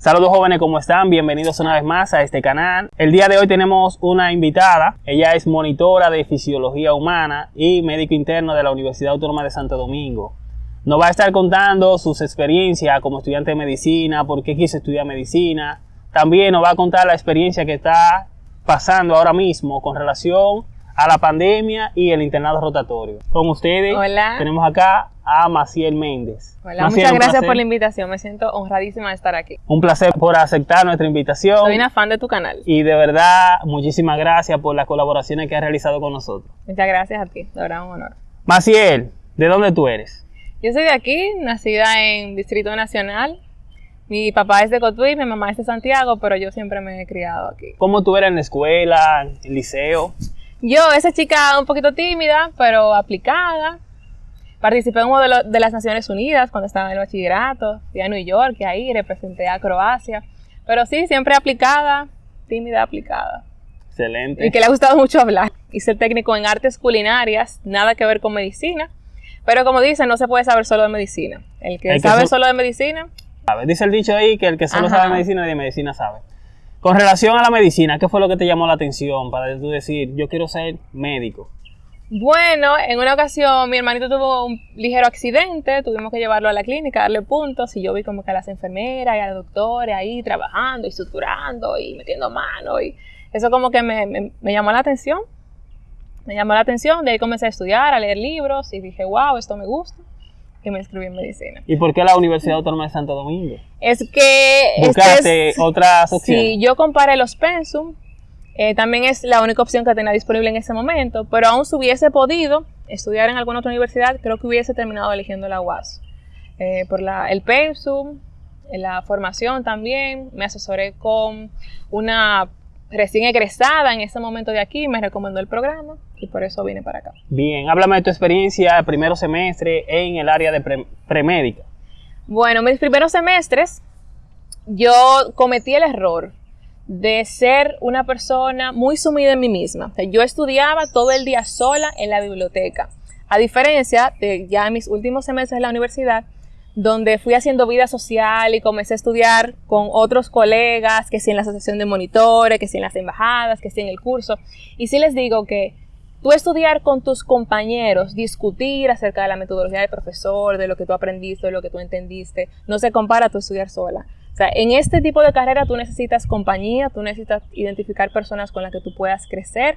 Saludos jóvenes, ¿cómo están? Bienvenidos una vez más a este canal. El día de hoy tenemos una invitada. Ella es monitora de fisiología humana y médico interno de la Universidad Autónoma de Santo Domingo. Nos va a estar contando sus experiencias como estudiante de medicina, por qué quiso estudiar medicina. También nos va a contar la experiencia que está pasando ahora mismo con relación a la pandemia y el internado rotatorio. Con ustedes Hola. tenemos acá a Maciel Méndez. Hola, Maciel, muchas gracias placer. por la invitación. Me siento honradísima de estar aquí. Un placer por aceptar nuestra invitación. Soy una fan de tu canal. Y de verdad, muchísimas gracias por las colaboraciones que has realizado con nosotros. Muchas gracias a ti. De verdad, un honor. Maciel, ¿de dónde tú eres? Yo soy de aquí, nacida en Distrito Nacional. Mi papá es de Cotuí, mi mamá es de Santiago, pero yo siempre me he criado aquí. ¿Cómo tú eras en la escuela, en el liceo? Yo, esa chica un poquito tímida, pero aplicada. Participé en uno de, lo- de las Naciones Unidas cuando estaba en el bachillerato. Fui a New York y ahí representé a Croacia. Pero sí, siempre aplicada, tímida, aplicada. Excelente. y que le ha gustado mucho hablar. Hice el técnico en artes culinarias, nada que ver con medicina. Pero como dicen, no se puede saber solo de medicina. El que El que sabe so- solo de medicina, ¿Sabes? Dice el dicho ahí que el que solo Ajá. sabe medicina, de medicina sabe. Con relación a la medicina, ¿qué fue lo que te llamó la atención para tú decir, yo quiero ser médico? bueno, en una ocasión mi hermanito tuvo un ligero accidente, tuvimos que llevarlo a la clínica, darle puntos, y yo vi como que a las enfermeras y a los doctores ahí trabajando y suturando y metiendo mano, y eso como que me, me- me llamó la atención. Me llamó la atención, de ahí comencé a estudiar, a leer libros, y dije, wow, esto me gusta, y me inscribí en medicina. ¿Y por qué la Universidad Autónoma de Santo Domingo? Es que este ¿Buscaste es- otras opciones? Sí, yo comparé los pensum. eh, también es la única opción que tenía disponible en ese momento. Pero aún si hubiese podido estudiar en alguna otra universidad, creo que hubiese terminado eligiendo la UAS. Eh, por la, el pensum, la formación también. Me asesoré con una recién egresada en ese momento de aquí. Me recomendó el programa y por eso vine para acá. Bien, háblame de tu experiencia primero semestre en el área de pre- premédica. Bueno, mis primeros semestres yo cometí el error de ser una persona muy sumida en mí misma. O sea, yo estudiaba todo el día sola en la biblioteca. A diferencia de ya en mis últimos semestres en la universidad, donde fui haciendo vida social y comencé a estudiar con otros colegas, que si en la asociación de monitores, que si en las embajadas, que si en el curso. Y sí les digo que tú estudiar con tus compañeros, discutir acerca de la metodología del profesor, de lo que tú aprendiste, de lo que tú entendiste, no se compara a tú estudiar sola. O sea, en este tipo de carrera tú necesitas compañía, tú necesitas identificar personas con las que tú puedas crecer.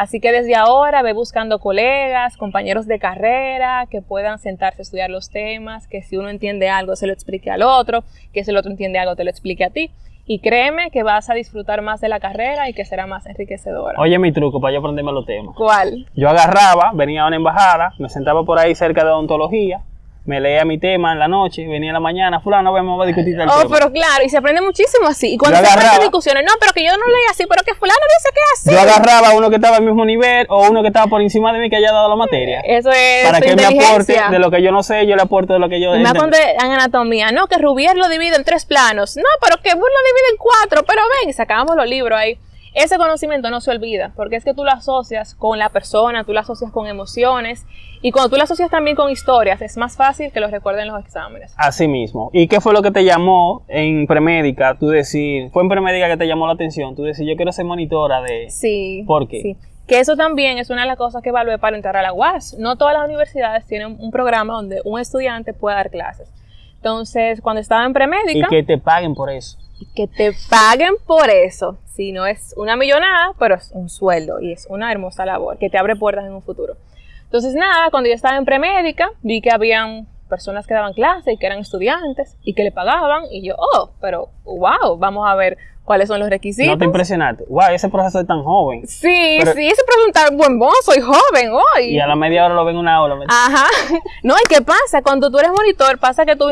Así que desde ahora ve buscando colegas, compañeros de carrera que puedan sentarse a estudiar los temas, que si uno entiende algo se lo explique al otro, que si el otro entiende algo te lo explique a ti. Y créeme que vas a disfrutar más de la carrera y que será más enriquecedora. Oye, mi truco para yo aprenderme los temas. ¿Cuál? Yo agarraba, venía a una embajada, me sentaba por ahí cerca de odontología, me leía mi tema en la noche, venía en la mañana, fulano, vamos a discutir el Oh, tema. pero claro, y se aprende muchísimo así. Y cuando Yo se agarraba- discusiones, no, pero que yo no leí así, pero que fulano dice que así. Yo agarraba a uno que estaba al mismo nivel o uno que estaba por encima de mí que haya dado la materia. Eso es para que me aporte de lo que yo no sé, yo le aporto de lo que yo entendí. cuando en anatomía, no, que Rubier lo divide en tres planos. No, pero que Burr lo divide en cuatro. Pero ven, y sacábamos los libros ahí. Ese conocimiento no se olvida, porque es que tú lo asocias con la persona, tú lo asocias con emociones, y cuando tú lo asocias también con historias, es más fácil que lo recuerden los exámenes. Así mismo. ¿Y qué fue lo que te llamó en premédica? Tú decir, fue en premédica que te llamó la atención. Tú decir, yo quiero ser monitora de. Sí. ¿Por qué? Sí. Que eso también es una de las cosas que evalué para entrar a la UAS. No todas las universidades tienen un programa donde un estudiante pueda dar clases. Entonces, cuando estaba en Y premédica, que te paguen por eso. Que te paguen por eso. Si no es una millonada, pero es un sueldo y es una hermosa labor que te abre puertas en un futuro. Entonces, nada, cuando yo estaba en premédica, vi que habían personas que daban clases y que eran estudiantes y que le pagaban y yo, oh, pero wow, vamos a ver cuáles son los requisitos. No te impresionaste. Wow, ese profesor es tan joven. Sí, Pero- sí, ese preguntar, buen vos, soy joven hoy. Y a la media hora lo ven en una aula. Ajá. No, ¿y qué pasa? Cuando tú eres monitor, pasa que tú,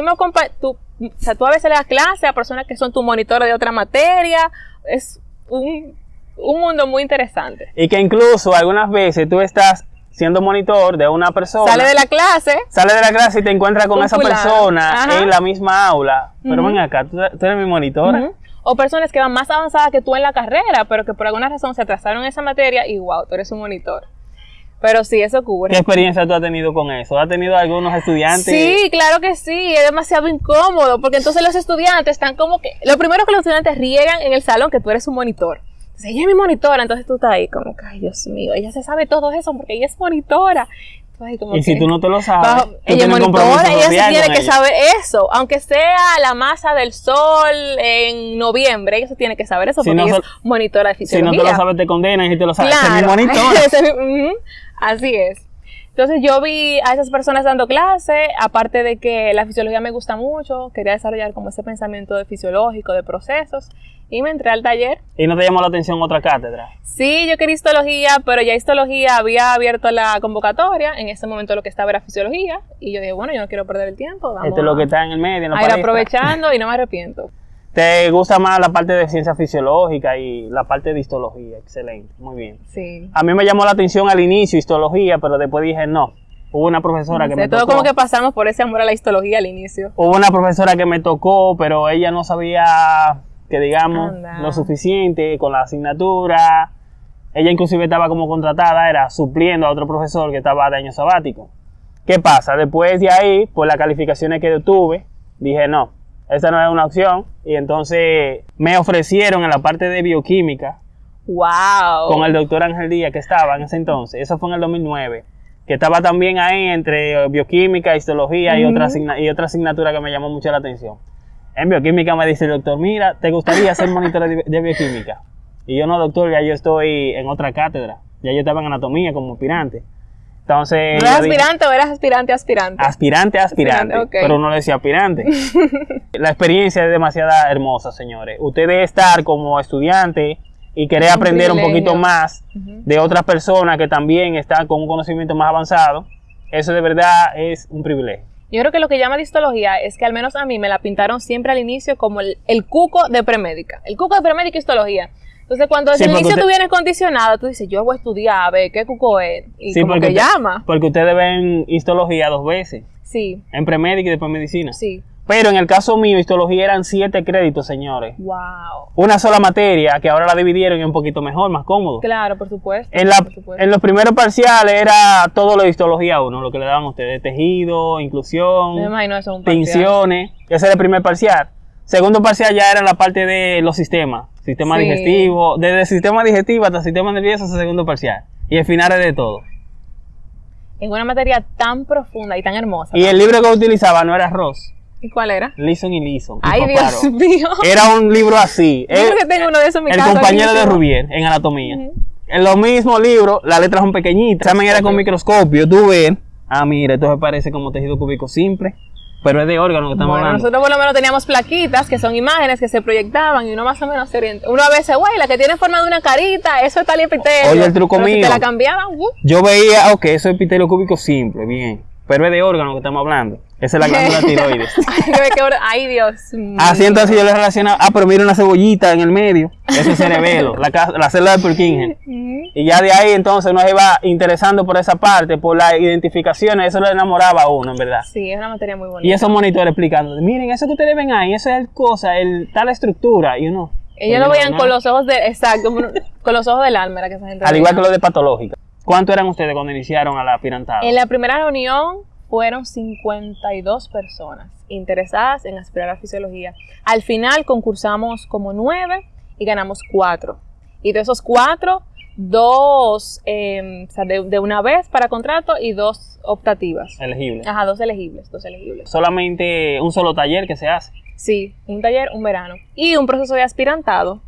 o sea, tú a veces le das clase a personas que son tu monitor de otra materia. Es un, un mundo muy interesante. Y que incluso algunas veces tú estás siendo monitor de una persona. Sale de la clase, sale de la clase y te encuentras con esa persona Ajá. en la misma aula. Pero ven acá, tú, tú eres mi monitora. ujú, o personas que van más avanzadas que tú en la carrera, pero que por alguna razón se atrasaron en esa materia y wow, tú eres un monitor. Pero sí, eso ocurre. ¿Qué experiencia tú has tenido con eso? ¿Has tenido algunos estudiantes? Sí, claro que sí, es demasiado incómodo, porque entonces los estudiantes están como que, lo primero que los estudiantes riegan en el salón que tú eres un monitor. Entonces, ella es mi monitora, entonces tú estás ahí como que, ay Dios mío, ella se sabe todo eso porque ella es monitora. Entonces, como Y si tú no te lo sabes, Bajo- tú ella monitora, ella sí tiene que ella. saber eso, aunque sea la masa del sol en noviembre, ella sí tiene que saber eso Si porque no ella es monitora de Si no fisiología. te lo sabes, te condenan y si te lo sabes, Claro. es mi- ujú. Así es. Entonces yo vi a esas personas dando clase, aparte de que la fisiología me gusta mucho, quería desarrollar como ese pensamiento de fisiológico, de procesos, y me entré al taller. Y no te llamó la atención otra cátedra. Sí, yo quería histología, pero ya histología había abierto la convocatoria, en ese momento lo que estaba era fisiología, y yo dije, bueno, yo no quiero perder el tiempo, vamos Esto es lo que está en el medio, la a ir aprovechando y no me arrepiento. ¿Te gusta más la parte de ciencia fisiológica y la parte de histología? Excelente, muy bien. Sí. A mí me llamó la atención al inicio histología, pero después dije no. Hubo una profesora que No sé, me todo tocó. como que pasamos por ese amor a la histología al inicio. Hubo una profesora que me tocó, pero ella no sabía que digamos Anda. lo suficiente con la asignatura. Ella inclusive estaba como contratada, era supliendo a otro profesor que estaba de año sabático. ¿Qué pasa? Después de ahí, por las calificaciones que yo tuve, dije no, esa no es una opción. Y entonces me ofrecieron en la parte de bioquímica ¡Wow! con el doctor Ángel Díaz que estaba en ese entonces. Eso fue en el 2009. Que estaba también ahí entre bioquímica, histología y, otra y otra asignatura que me llamó mucho la atención. En bioquímica me dice el doctor, mira, ¿te gustaría ser monitor de, de bioquímica? Y yo no, doctor, ya yo estoy en otra cátedra. Ya yo estaba en anatomía como aspirante. Entonces... ¿No eras dije, aspirante o eras aspirante aspirante? Aspirante, aspirante, pero no le decía aspirante. la experiencia es demasiado hermosa, señores. Usted debe estar como estudiante y querer Un aprender un poquito más de otras personas que también están con un conocimiento más avanzado. Eso de verdad es un privilegio. Yo creo que lo que llama histología es que al menos a mí me la pintaron siempre al inicio como el, el cuco de premédica. El cuco de premédica y histología. Entonces cuando desde Sí, el inicio usted- tú vienes condicionado, tú dices, yo voy a estudiar, a ver qué cuco es. Y Sí, como que usted- llama. Porque ustedes ven histología dos veces, Sí, en premédica y después medicina. sí. Pero en el caso mío, histología eran siete créditos, señores. Wow. Una sola materia que ahora la dividieron y un poquito mejor, más cómodo. Claro, por supuesto. En, la, por supuesto. en los primeros parciales era todo lo de histología 1, lo que le daban a ustedes, tejido, inclusión, Me imagino eso es un tinciones, ese era el primer parcial. Segundo parcial ya era la parte de los sistemas, sistema Sí. digestivo, desde el sistema digestivo hasta el sistema nervioso, ese segundo parcial. Y el final es de todo. En una materia tan profunda y tan hermosa. Y el libro que utilizaba no era Ross, ¿Y cuál era? Lison y Lison. Ay. Dios mío. Era un libro así. Yo creo el- que tengo uno de esos en mi el casa. compañero de. Rubier en anatomía. En los mismos libros, las letras son pequeñitas. El examen era con microscopio. Tú ves, ah, mira, esto se parece como tejido cúbico simple, pero es de órgano que estamos Bueno, hablando. nosotros por lo menos teníamos plaquitas que son imágenes que se proyectaban y uno más o menos se orienta. Uno a veces, güey, la que tiene forma de una carita, eso está epitelio. Oye, el truco si mío. te la cambiaban, uh, Yo veía, ok, eso es epitelio cúbico simple, bien, pero es de órgano que estamos hablando. Esa es la glándula tiroides. ay, Dios. mío. Así entonces yo le relacionaba, ah, pero mira una cebollita en el medio, eso es cerebelo, la, la célula de Purkinje. Ujú. Y ya de ahí entonces nos iba interesando por esa parte, por las identificaciones, eso le enamoraba a uno, en verdad. Sí, es una materia muy bonita. Y esos monitores explicando, miren, eso que ustedes ven ahí, eso es el cosa, el, tal estructura, y uno. Ellos "Oye, lo veían no". con los ojos de, exacto, con los ojos del alma, era que esa gente Al igual que lo de patológica. ¿Cuánto eran ustedes cuando iniciaron a la aspirantado? En la primera reunión fueron 52 personas interesadas en aspirar a fisiología. Al final concursamos como nueve y ganamos cuatro. Y de esos cuatro, dos eh, o sea, de, de una vez para contrato y dos optativas. Elegible. Ajá, dos elegibles, dos elegibles. Solamente un solo taller que se hace. Sí, un taller, un verano. Y un proceso de aspirantado,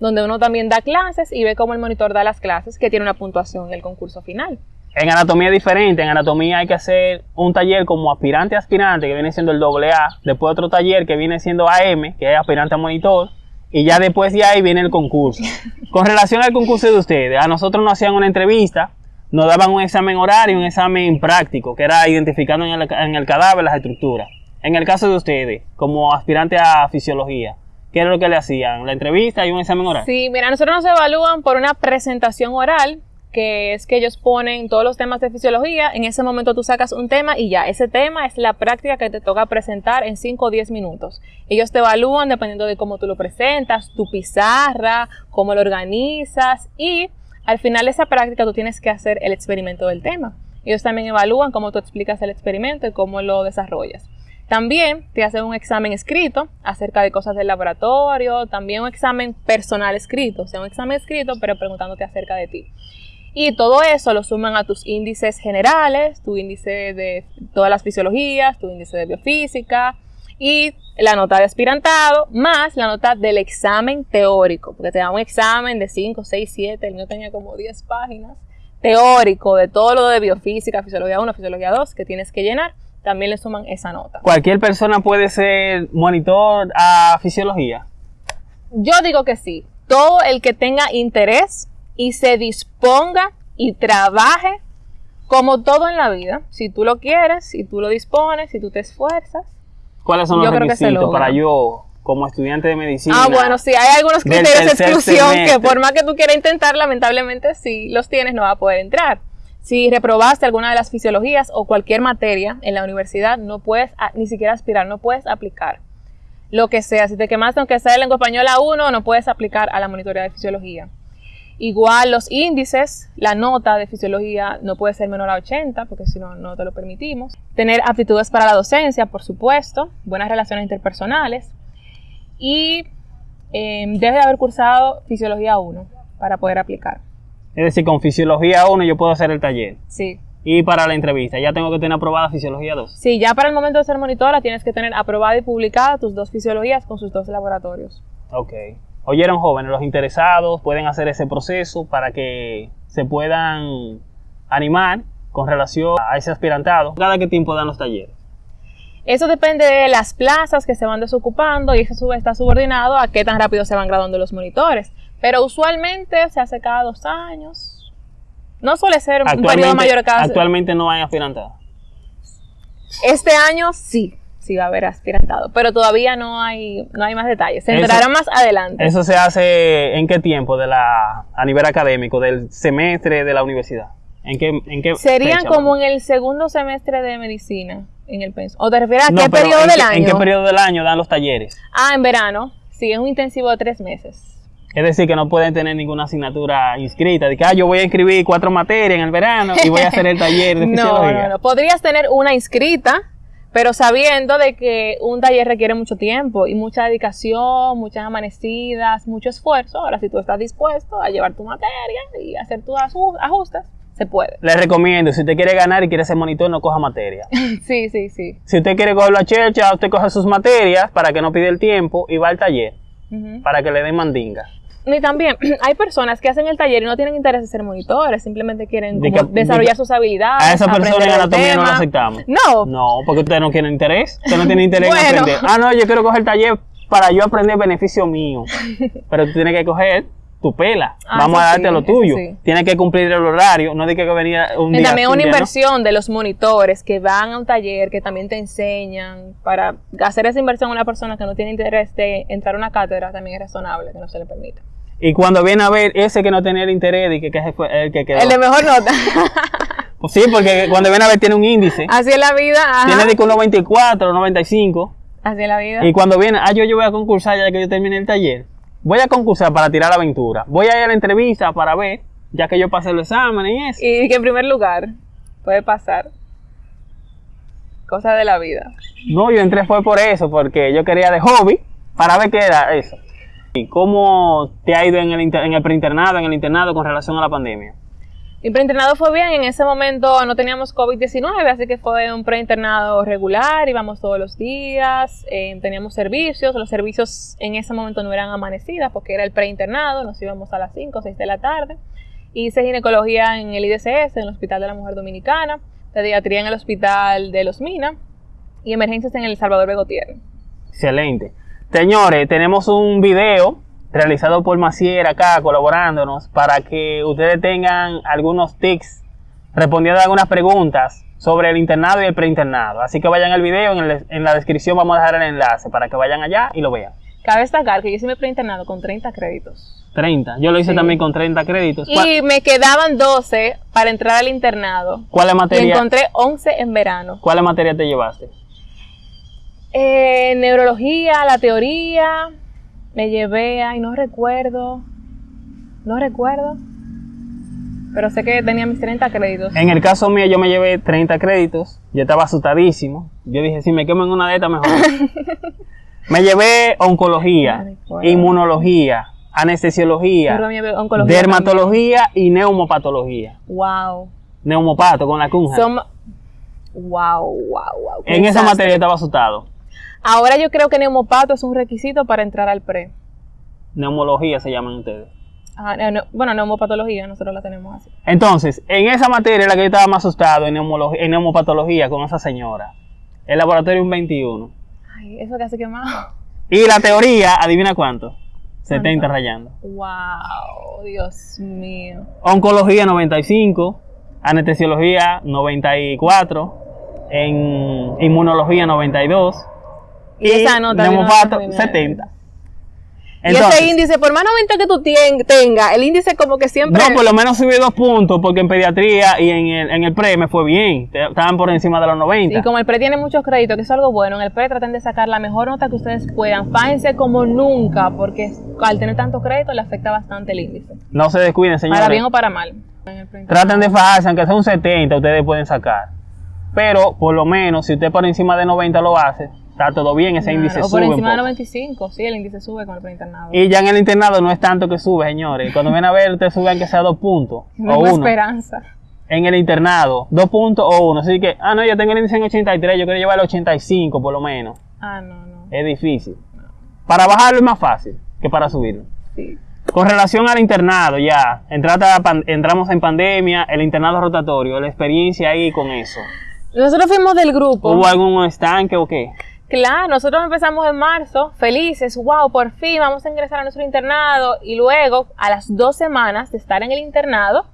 donde uno también da clases y ve cómo el monitor da las clases, que tiene una puntuación en el concurso final. En anatomía es diferente. En anatomía hay que hacer un taller como aspirante a aspirante, que viene siendo el doble A. Después otro taller que viene siendo AM, que es aspirante a monitor. Y ya después de ahí viene el concurso. Con relación al concurso de ustedes, a nosotros nos hacían una entrevista, nos daban un examen horario y un examen práctico, que era identificando en el, en el cadáver las estructuras. En el caso de ustedes, como aspirante a fisiología, ¿qué era lo que le hacían? La entrevista y un examen oral. Sí, mira, nosotros nos evalúan por una presentación oral, que es que ellos ponen todos los temas de fisiología. En ese momento tú sacas un tema y ya, ese tema es la práctica que te toca presentar en 5 o 10 minutos. Ellos te evalúan dependiendo de cómo tú lo presentas, tu pizarra, cómo lo organizas y al final de esa práctica tú tienes que hacer el experimento del tema. Ellos también evalúan cómo tú explicas el experimento y cómo lo desarrollas. También te hacen un examen escrito acerca de cosas del laboratorio, también un examen personal escrito, o sea, un examen escrito pero preguntándote acerca de ti. Y todo eso lo suman a tus índices generales, tu índice de todas las fisiologías, tu índice de biofísica y la nota de aspirantado, más la nota del examen teórico, porque te da un examen de 5, 6, 7, el mío tenía como 10 páginas, teórico de todo lo de biofísica, fisiología 1, fisiología 2, que tienes que llenar, también le suman esa nota. ¿Cualquier persona puede ser monitor a fisiología? Yo digo que sí. Todo el que tenga interés y se disponga y trabaje como todo en la vida. Si tú lo quieres, si tú lo dispones, si tú te esfuerzas. ¿Cuáles son los requisitos para yo, como estudiante de medicina? Ah, bueno, sí, hay algunos criterios de exclusión que por más que tú quieras intentar, lamentablemente si los tienes no va a poder entrar. Si reprobaste alguna de las fisiologías o cualquier materia en la universidad, no puedes ni siquiera aspirar, no puedes aplicar. Lo que sea, si te quemaste aunque sea de lengua española 1, no puedes aplicar a la monitoría de fisiología. Igual los índices, la nota de fisiología no puede ser menor a 80, porque si no, no te lo permitimos. Tener aptitudes para la docencia, por supuesto, buenas relaciones interpersonales. Y eh, debe de haber cursado fisiología 1 para poder aplicar. Es decir, con fisiología 1 yo puedo hacer el taller. Sí. Y para la entrevista, ya tengo que tener aprobada fisiología 2. Sí, ya para el momento de ser monitora tienes que tener aprobada y publicada tus dos fisiologías con sus dos laboratorios. Ok. Oyeron jóvenes, los interesados pueden hacer ese proceso para que se puedan animar con relación a ese aspirantado. ¿Cada qué tiempo dan los talleres? Eso depende de las plazas que se van desocupando y eso está subordinado a qué tan rápido se van graduando los monitores. Pero usualmente se hace cada dos años. No suele ser un periodo mayor cada actualmente no hay aspirantados. Este año sí, sí va a haber aspirantado, pero todavía no hay, no hay más detalles. Se enterarán más adelante. ¿Eso se hace en qué tiempo de la, a nivel académico, del semestre de la universidad? ¿En qué, en qué Serían fecha, como en el segundo semestre de medicina en el penso. ¿O te refieres a qué periodo ¿en del qué- año? ¿En qué periodo del año dan los talleres? Ah, en verano. Sí, es un intensivo de tres meses. Es decir, que no pueden tener ninguna asignatura inscrita. De que ah, yo voy a inscribir cuatro materias en el verano y voy a hacer el taller de No, fisiología. no, no. Podrías tener una inscrita, pero sabiendo de que un taller requiere mucho tiempo y mucha dedicación, muchas amanecidas, mucho esfuerzo. Ahora, si tú estás dispuesto a llevar tu materia y hacer tus aju- ajustes, se puede. Les recomiendo, si usted quiere ganar y quiere ser monitor, no coja materia. Sí, sí, sí. Si usted quiere coger la chercha, usted coge sus materias para que no pida el tiempo y va al taller para que le den mandinga. Y también hay personas que hacen el taller y no tienen interés en ser monitores, simplemente quieren De como que- desarrollar de- sus habilidades. A esa persona en anatomía no la aceptamos. No, No, porque usted no tiene interés. Usted no tiene interés Bueno. en aprender. Ah, no, yo quiero coger el taller para yo aprender beneficio mío. Pero tú tienes que coger tu pela. Ah, Vamos a darte sí, lo tuyo. sí. Tienes que cumplir el horario. No de que venir un Y día. también una un día no. inversión de los monitores que van a un taller, que también te enseñan. Para hacer esa inversión a una persona que no tiene interés de entrar a una cátedra también es razonable, que no se le permita. Y cuando viene a ver ese que no tenía el interés y que, que fue el que quedó. El de mejor nota. Pues sí, porque cuando viene a ver tiene un índice. Así es la vida. ajá. Tiene de que un 94, 95. Así es la vida. Y cuando viene, ah, yo, yo voy a concursar ya que yo termine el taller. Voy a concursar para tirar la aventura. Voy a ir a la entrevista para ver, ya que yo pasé el examen y eso. Y que en primer lugar puede pasar. Cosas de la vida. No, yo entré fue por eso, porque yo quería de hobby para ver qué era eso. ¿Y cómo te ha ido en el, en el preinternado, en el internado con relación a la pandemia? Mi preinternado fue bien, en ese momento no teníamos COVID-19, así que fue un preinternado regular, íbamos todos los días, eh, teníamos servicios, los servicios en ese momento no eran amanecidas porque era el preinternado, nos íbamos a las 5 o 6 de la tarde. Hice ginecología en el IDCS, en el Hospital de la Mujer Dominicana, pediatría en el Hospital de Los Minas y emergencias en el Salvador Begotier. Excelente. Señores, tenemos un video realizado por Macier acá colaborándonos para que ustedes tengan algunos tics respondiendo a algunas preguntas sobre el internado y el preinternado. Así que vayan al video, en, el- en la descripción vamos a dejar el enlace para que vayan allá y lo vean. Cabe destacar que yo hice mi preinternado con 30 créditos. 30. Yo lo hice Sí. también con 30 créditos. ¿Cuál, Y me quedaban 12 para entrar al internado. cuáles Y materia, encontré 11 en verano. cuáles materia te llevaste? Eh, neurología, la teoría, me llevé, ay, no recuerdo, no recuerdo. pero sé que tenía mis 30 créditos. En el caso mío, yo me llevé 30 créditos. Yo estaba asustadísimo. Yo dije, si me quemo en una de estas, mejor. me llevé oncología, inmunología, anestesiología, dermatología y neumopatología. Wow. Neumopato con la cunja. Wow, wow, wow. en esa materia estaba asustado. Ahora yo creo que neumopato es un requisito para entrar al pre. Neumología se llaman ustedes. Ah, no, no, bueno, neumopatología, nosotros la tenemos así. Entonces, en esa materia la que yo estaba más asustado, en, neumología, en neumopatología, con esa señora. El laboratorio un 21. Ay, eso hace quemado. Y la teoría, adivina cuánto. 70 rayando. Wow, Dios mío. Oncología 95, anestesiología 94, en inmunología 92 Y esa nota vino neumopato a la 70. y ese índice, por más 90 que tú tien- tengas, el índice como que siempre... no, por lo menos subí dos puntos porque en pediatría y en el, en el pre me fue bien. Estaban por encima de los 90. Y como el pre tiene muchos créditos, que es algo bueno, en el pre traten de sacar la mejor nota que ustedes puedan. Fájense como nunca, porque al tener tantos créditos le afecta bastante el índice. No se descuiden, señores. Para bien o para mal. Traten de fajarse, aunque sea un 70, ustedes pueden sacar. Pero, por lo menos, si usted por encima de 90 lo hace, está todo bien, ese Claro, índice o por sube un encima de poco. 95, sí, el índice sube con el preinternado. Y ya en el internado no es tanto que sube, señores. Cuando viene a ver, usted sube aunque sea dos puntos No o uno. esperanza. En el internado, dos puntos o uno. Así que, ah, no, yo tengo el índice en 83, yo quiero llevar el 85 por lo menos. Ah, no, no. Es difícil. Para bajarlo es más fácil que para subirlo. Sí. Con relación al internado, ya, entrata- pan- entramos en pandemia, el internado rotatorio, la experiencia ahí con eso. Nosotros fuimos del grupo. ¿Hubo algún estanque o qué? Claro, nosotros empezamos en marzo, felices, wow, por fin vamos a ingresar a nuestro internado. Y luego, a las dos semanas de estar en el internado,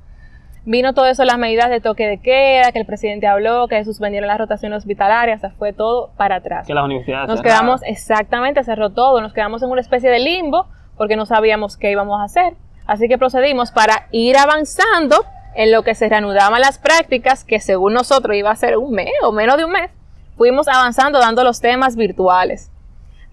vino todo eso, las medidas de toque de queda, que el presidente habló, que suspendieron las rotaciones hospitalarias, o sea, fue todo para atrás. Que las universidades Nos quedamos, exactamente, cerró todo, nos quedamos en una especie de limbo porque no sabíamos qué íbamos a hacer. Así que procedimos para ir avanzando en lo que se reanudaban las prácticas, que según nosotros iba a ser un mes o menos de un mes. Fuimos avanzando dando los temas virtuales.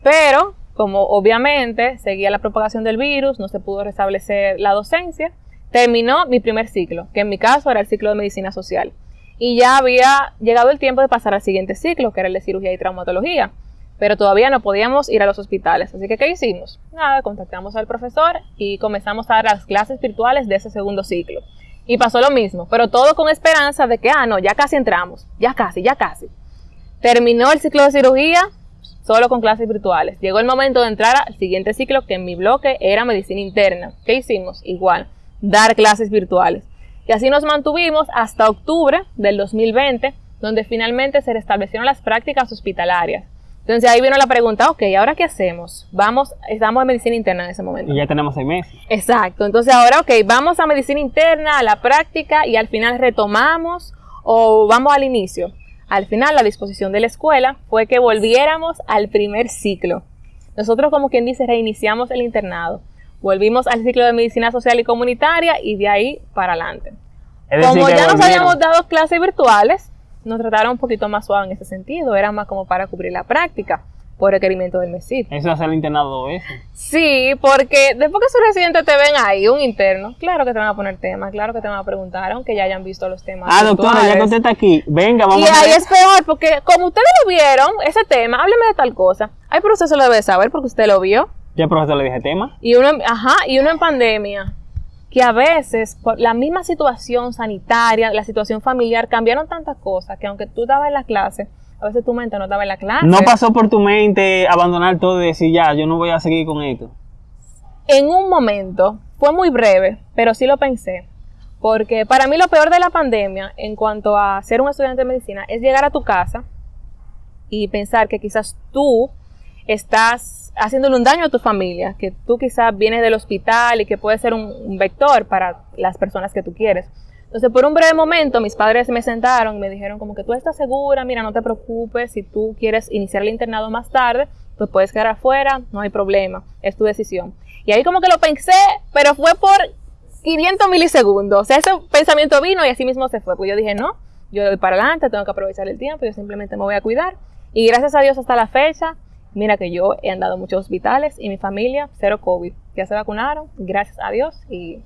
Pero, como obviamente seguía la propagación del virus, no se pudo restablecer la docencia, terminó mi primer ciclo, que en mi caso era el ciclo de medicina social. Y ya había llegado el tiempo de pasar al siguiente ciclo, que era el de cirugía y traumatología. Pero todavía no podíamos ir a los hospitales. Así que, ¿qué hicimos? Nada, contactamos al profesor y comenzamos a dar las clases virtuales de ese segundo ciclo. Y pasó lo mismo, pero todo con esperanza de que, ah, no, ya casi entramos, ya casi, ya casi. Terminó el ciclo de cirugía solo con clases virtuales. Llegó el momento de entrar al siguiente ciclo, que en mi bloque era medicina interna. ¿Qué hicimos? Igual, dar clases virtuales. Y así nos mantuvimos hasta octubre del 2020, donde finalmente se restablecieron las prácticas hospitalarias. Entonces ahí vino la pregunta, ok, ¿ahora qué hacemos? Vamos, estamos en medicina interna en ese momento. Y ya tenemos seis meses. Exacto, entonces ahora, ok, vamos a medicina interna, a la práctica y al final retomamos o vamos al inicio. Al final la disposición de la escuela fue que volviéramos al primer ciclo. Nosotros como quien dice reiniciamos el internado, volvimos al ciclo de medicina social y comunitaria y de ahí para adelante. Es Como ya nos habíamos dado clases virtuales, nos trataron un poquito más suave en ese sentido, era más como para cubrir la práctica por requerimiento del MESID. Eso hace el internado dos veces. Sí, porque después que sus residentes te ven ahí, un interno, claro que te van a poner temas, claro que te van a preguntar, aunque ya hayan visto los temas. Ah, doctora, ya está aquí, venga, vamos Y a ahí hacer- es peor, porque como ustedes lo vieron, ese tema, hábleme de tal cosa. Ay, pero usted se lo debe saber porque usted lo vio. Ya el profesor le dije tema. Y uno, ajá, y uno en pandemia, que a veces por la misma situación sanitaria, la situación familiar, cambiaron tantas cosas que aunque tú estabas en la clase, a veces tu mente no estaba en la clase. No pasó por tu mente abandonar todo y decir, ya, yo no voy a seguir con esto. En un momento, fue muy breve, pero sí lo pensé. Porque para mí lo peor de la pandemia en cuanto a ser un estudiante de medicina es llegar a tu casa y pensar que quizás tú estás haciéndole un daño a tu familia, que tú quizás vienes del hospital y que puede ser un, un vector para las personas que tú quieres. Entonces, por un breve momento, mis padres me sentaron y me dijeron como que tú estás segura, mira, no te preocupes, si tú quieres iniciar el internado más tarde, pues puedes quedar afuera, no hay problema, es tu decisión. Y ahí como que lo pensé, pero fue por 500 milisegundos. O sea, ese pensamiento vino y así mismo se fue. Pues yo dije, no, yo voy para adelante, tengo que aprovechar el tiempo, yo simplemente me voy a cuidar. Y gracias a Dios hasta la fecha, mira que yo he andado muchos hospitales y mi familia, cero COVID. Ya se vacunaron, gracias a Dios, y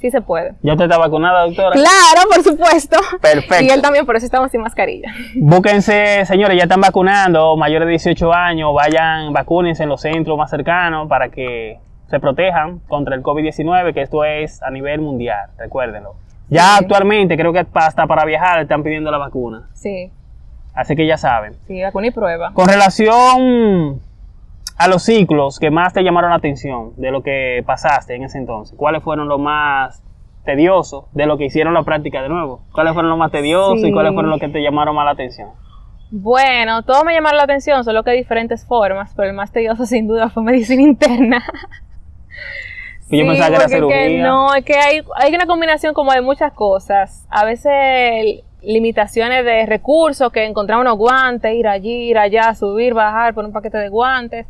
Sí se puede. ¿Ya usted está vacunada, doctora? Claro, por supuesto. Perfecto. Y él también, por eso estamos sin mascarilla. Búsquense, señores, ya están vacunando, mayores de 18 años, vayan, vacúnense en los centros más cercanos para que se protejan contra el COVID-19, que esto es a nivel mundial, recuérdenlo. Ya Sí. actualmente creo que hasta para viajar están pidiendo la vacuna, Sí, así que ya saben. sí, vacuna y prueba. Con relación a los ciclos que más te llamaron la atención de lo que pasaste en ese entonces, ¿cuáles fueron los más tediosos de lo que hicieron la práctica de nuevo? ¿Cuáles fueron los más tediosos y Sí. cuáles fueron los que te llamaron más la atención? Bueno, todo me llamaron la atención, solo que de diferentes formas, pero el más tedioso sin duda fue medicina interna. Que yo pensaba que era que no, es que hay, hay una combinación como de muchas cosas. A veces limitaciones de recursos, que encontrar unos guantes, ir allí, ir allá, subir, bajar, por un paquete de guantes.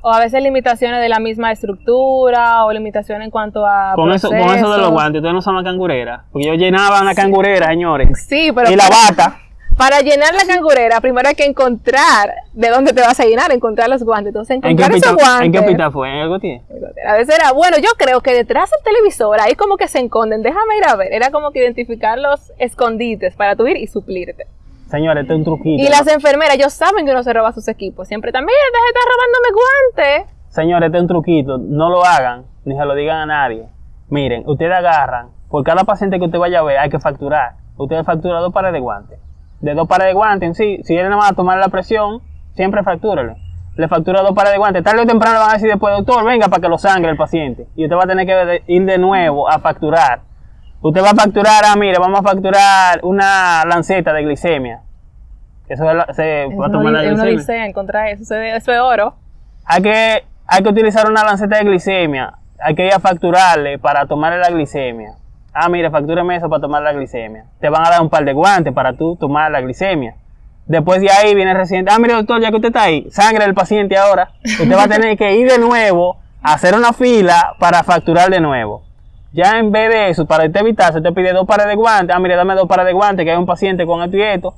O a veces limitaciones de la misma estructura, o limitaciones en cuanto a. Con eso, con eso de los guantes, ustedes no son una cangurera. Porque yo llenaba una cangurera, señores. Sí, pero y la bata. Para llenar la cangurera, primero hay que encontrar de dónde te vas a llenar, encontrar los guantes. Entonces, ¿En qué, encontrar esos hospital, guantes. ¿En qué hospital fue? ¿En el Gautier? A veces era, bueno, yo creo que detrás del televisor, ahí como que se esconden, déjame ir a ver. Era como que identificar los escondites para tú ir y suplirte. Señores, este es un truquito. Y las enfermeras, ellos saben que uno se roba sus equipos. Siempre también, deja de estar robándome guantes. Señores, este es un truquito. No lo hagan, ni se lo digan a nadie. Miren, ustedes agarran, por cada paciente que usted vaya a ver, hay que facturar. Usted factura dos pares de guantes. De dos pares de guantes en sí, si vienen nada más a tomar la presión, siempre factúrele. Le factura dos pares de guantes. Tarde o temprano le van a decir después, doctor, venga para que lo sangre el paciente. Y usted va a tener que ir de nuevo a facturar. Usted va a facturar, ah, mire, vamos a facturar una lanceta de glicemia. Eso es la- se va a tomar la Uno glicemia. dice, encontrar eso, eso es- eso es oro. Hay que, hay que utilizar una lanceta de glicemia. Hay que ir a facturarle para tomarle la glicemia. Ah, mire, factúreme eso para tomar la glicemia. Te van a dar un par de guantes para tú tomar la glicemia. Después de ahí viene el residente. Ah, mire, doctor, ya que usted está ahí, sangre del paciente ahora. Usted va a tener que ir de nuevo a hacer una fila para facturar de nuevo. Ya en vez de eso, para usted evitarse, te pide dos pares de guantes. Ah, mire, dame dos pares de guantes, que hay un paciente con esto y esto.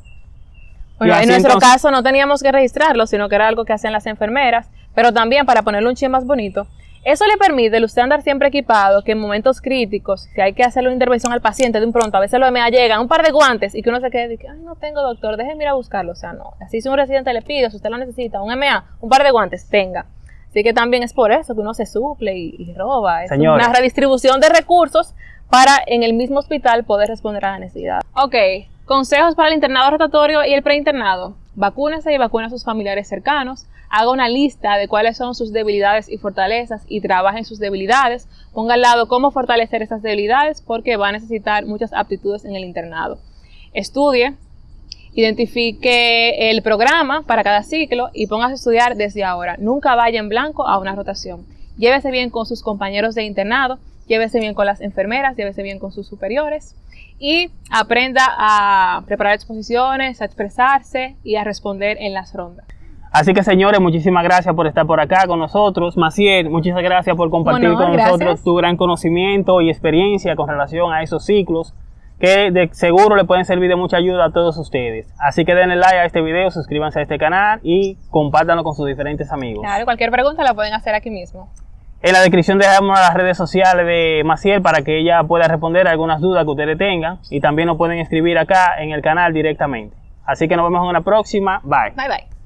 Bueno, Y en nuestro entonces- caso no teníamos que registrarlo, sino que era algo que hacían las enfermeras, pero también para ponerle un chin más bonito. Eso le permite el usted andar siempre equipado, que en momentos críticos, si hay que hacerle una intervención al paciente de un pronto, a veces lo EMEA llegan un par de guantes y que uno se quede que, ay, no tengo doctor, déjeme ir a buscarlo. O sea, no. Así si un residente le pide, si usted lo necesita, un EMEA, un par de guantes, tenga. Así que también es por eso que uno se suple y, y roba. Es Señores. una redistribución de recursos para en el mismo hospital poder responder a la necesidad. Ok, consejos para el internado rotatorio y el preinternado. Vacúnese y vacune a sus familiares cercanos. Haga una lista de cuáles son sus debilidades y fortalezas y trabaje en sus debilidades. Ponga al lado cómo fortalecer esas debilidades porque va a necesitar muchas aptitudes en el internado. Estudie, identifique el programa para cada ciclo y póngase a estudiar desde ahora. Nunca vaya en blanco a una rotación. Llévese bien con sus compañeros de internado, llévese bien con las enfermeras, llévese bien con sus superiores y aprenda a preparar exposiciones, a expresarse y a responder en las rondas. Así que señores, muchísimas gracias por estar por acá con nosotros. Maciel, muchas gracias por compartir Bueno, con gracias. nosotros tu gran conocimiento y experiencia con relación a esos ciclos que de seguro le pueden servir de mucha ayuda a todos ustedes. Así que denle like a este video, suscríbanse a este canal y compártanlo con sus diferentes amigos. Claro, cualquier pregunta la pueden hacer aquí mismo. En la descripción dejamos las redes sociales de Maciel para que ella pueda responder algunas dudas que ustedes tengan y también nos pueden escribir acá en el canal directamente. Así que nos vemos en una próxima. Bye. Bye bye.